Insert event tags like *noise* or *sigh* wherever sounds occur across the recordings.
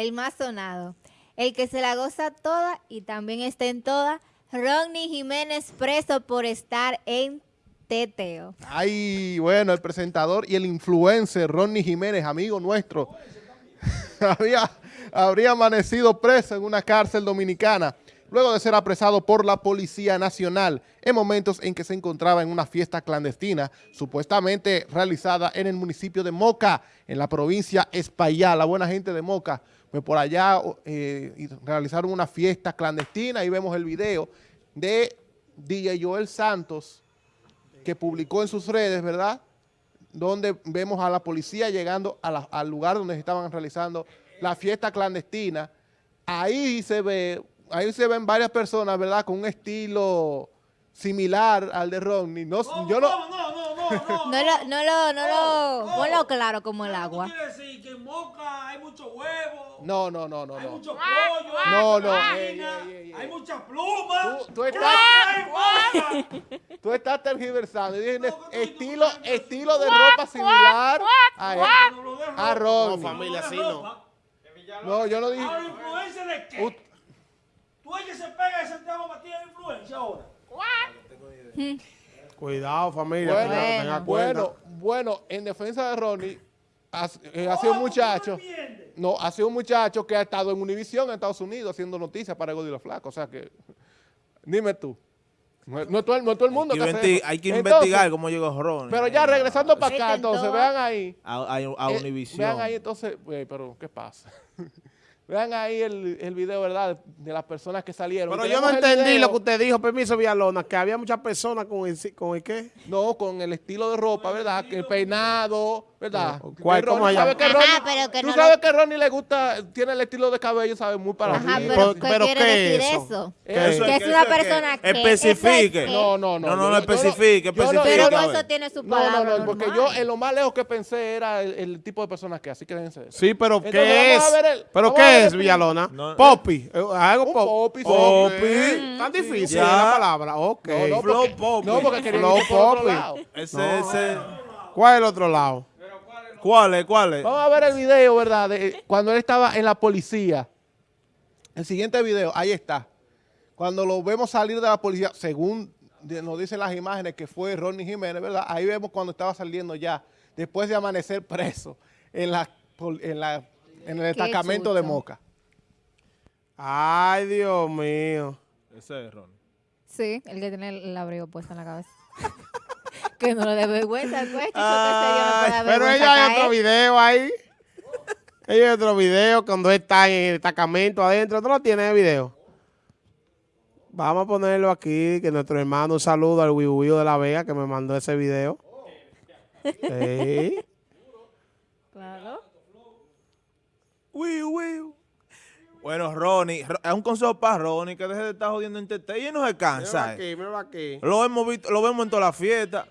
el más sonado, el que se la goza toda y también está en toda, Ronnie Jiménez preso por estar en teteo. Ay, bueno, el presentador y el influencer Ronnie Jiménez, amigo nuestro, *laughs* había, habría amanecido preso en una cárcel dominicana luego de ser apresado por la Policía Nacional en momentos en que se encontraba en una fiesta clandestina supuestamente realizada en el municipio de Moca, en la provincia Espaillá. La buena gente de Moca, pues por allá eh, realizaron una fiesta clandestina y vemos el video de DJ Joel Santos que publicó en sus redes, ¿verdad?, donde vemos a la policía llegando al lugar donde estaban realizando la fiesta clandestina. Ahí se ve ahí se ven varias personas, ¿verdad?, con un estilo similar al de Rodney. No, yo no... No, no, no, no, no. No lo, no lo, no lo, ponlo claro como el agua. quiere decir que en Moca hay muchos huevos? No, no, no, no. Hay mucho pollo. No, no. Hay muchas plumas. Tú, tú estás, *laughs* tú estás tergiversando. estilo, estilo de ropa similar a, a Rodney. No, familia, así no. No, yo no dije... ¿A influencia de qué? ¿Tú ella se pega de Santiago Matías de influencia ahora? Cuidado, familia. Bueno, tenga bueno, bueno, en defensa de Ronnie, ha, eh, ha sido un muchacho. No, ha sido un muchacho que ha estado en Univision en Estados Unidos haciendo noticias para el los Flaco. O sea que, dime tú. No, no, todo, no todo el mundo hay que, hay que investigar cómo llegó Ronnie. Pero ya regresando para acá, entonces, vean ahí. A, a, a eh, Univision. vean ahí, entonces, eh, pero ¿qué pasa? *laughs* Vean ahí el, el, video, ¿verdad? De las personas que salieron. Pero yo no entendí lo que usted dijo, permiso, Villalona, que había muchas personas con el, con el qué. No, con el estilo de ropa, ¿verdad? Que el peinado, ¿verdad? ¿Cuál, ¿Cómo allá? Sabe que Ronnie, Ajá, pero que tú no sabes lo... que Ronnie le gusta, tiene el estilo de cabello, sabe, muy para Ajá, pero, ¿qué pero quiere ¿qué decir eso? eso? ¿Qué que eso? es una persona que... Especifique. No, no, no. No, no, no especifique, especifique. Pero eso tiene su palabra No, no, no, porque yo en lo más lejos que pensé era el, tipo de personas que, así que déjense. Sí, pero ¿qué es? ¿Pero qué es, Villalona? No, Poppy. Eh, Algo un Poppy. Tan difícil Ya. la palabra. Ok. No, no, Flow porque, Poppy. no, porque quería Flow Poppy. lado. Ese, ese. ¿Cuál es el otro lado? ¿Cuál es? ¿Cuál es? Vamos a ver el video, ¿verdad? De cuando él estaba en la policía. El siguiente video, ahí está. Cuando lo vemos salir de la policía, según nos dicen las imágenes que fue Ronnie Jiménez, ¿verdad? Ahí vemos cuando estaba saliendo ya, después de amanecer preso en, la, en, la, en el destacamento de Moca. Ay, Dios mío. Ese es Ronnie. Sí, el que tiene el abrigo puesto en la cabeza. *laughs* que no le dé vergüenza, pues. chico, que Ay, se yo no pero ella hay otro video ahí. ella hay otro video cuando está en el destacamento adentro. ¿Tú lo tienes el video? Vamos a ponerlo aquí, que nuestro hermano, un saludo al Wibuyo de la Vega que me mandó ese video. *laughs* Sí. Bueno, Ronnie, es un consejo para Ronnie que deje de estar jodiendo en TT y no se cansa. Míralo aquí, míralo aquí. Lo hemos visto, lo vemos en toda la fiesta.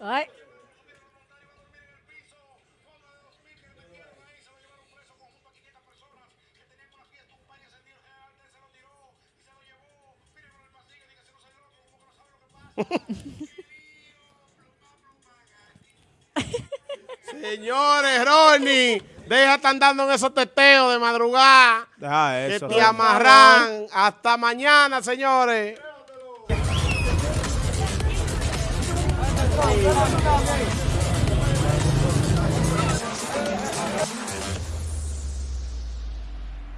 Ay. *laughs* Señores, Ronnie, deja estar andando en esos teteos de madrugada. Deja Que eso. te Ronnie. amarran. Hasta mañana, señores.